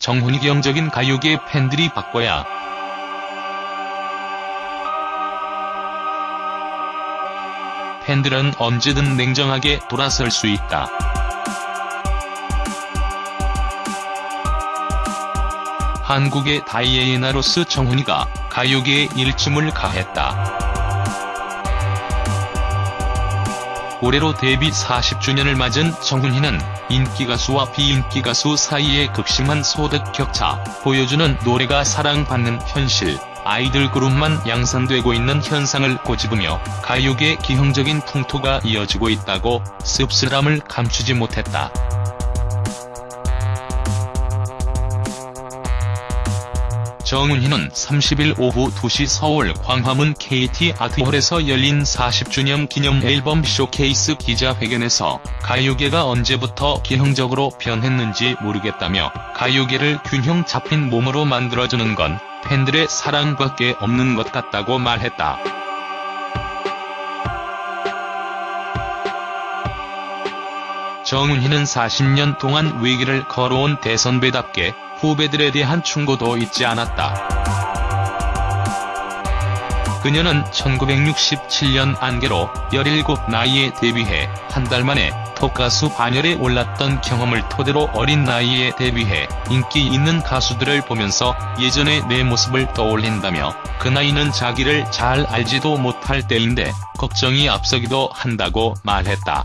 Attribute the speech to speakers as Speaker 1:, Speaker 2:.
Speaker 1: 정훈이 경적인 가요계 팬들이 바꿔야 팬들은 언제든 냉정하게 돌아설 수 있다. 한국의 다이애나로스 정훈이가 가요계에 일침을 가했다. 올해로 데뷔 40주년을 맞은 정훈이는 인기가수와 비인기가수 사이의 극심한 소득 격차, 보여주는 노래가 사랑받는 현실, 아이들 그룹만 양산되고 있는 현상을 꼬집으며 가요계 기형적인 풍토가 이어지고 있다고 씁쓸함을 감추지 못했다. 정은희는 30일 오후 2시 서울 광화문 KT 아트홀에서 열린 40주년 기념 앨범 쇼케이스 기자회견에서 가요계가 언제부터 기형적으로 변했는지 모르겠다며 가요계를 균형 잡힌 몸으로 만들어주는 건 팬들의 사랑밖에 없는 것 같다고 말했다. 정은희는 40년 동안 위기를 걸어온 대선배답게 후배들에 대한 충고도 잊지 않았다. 그녀는 1967년 안개로 17 나이에 데뷔해 한 달 만에 톱가수 반열에 올랐던 경험을 토대로 어린 나이에 데뷔해 인기 있는 가수들을 보면서 예전의 내 모습을 떠올린다며 그 나이는 자기를 잘 알지도 못할 때인데 걱정이 앞서기도 한다고 말했다.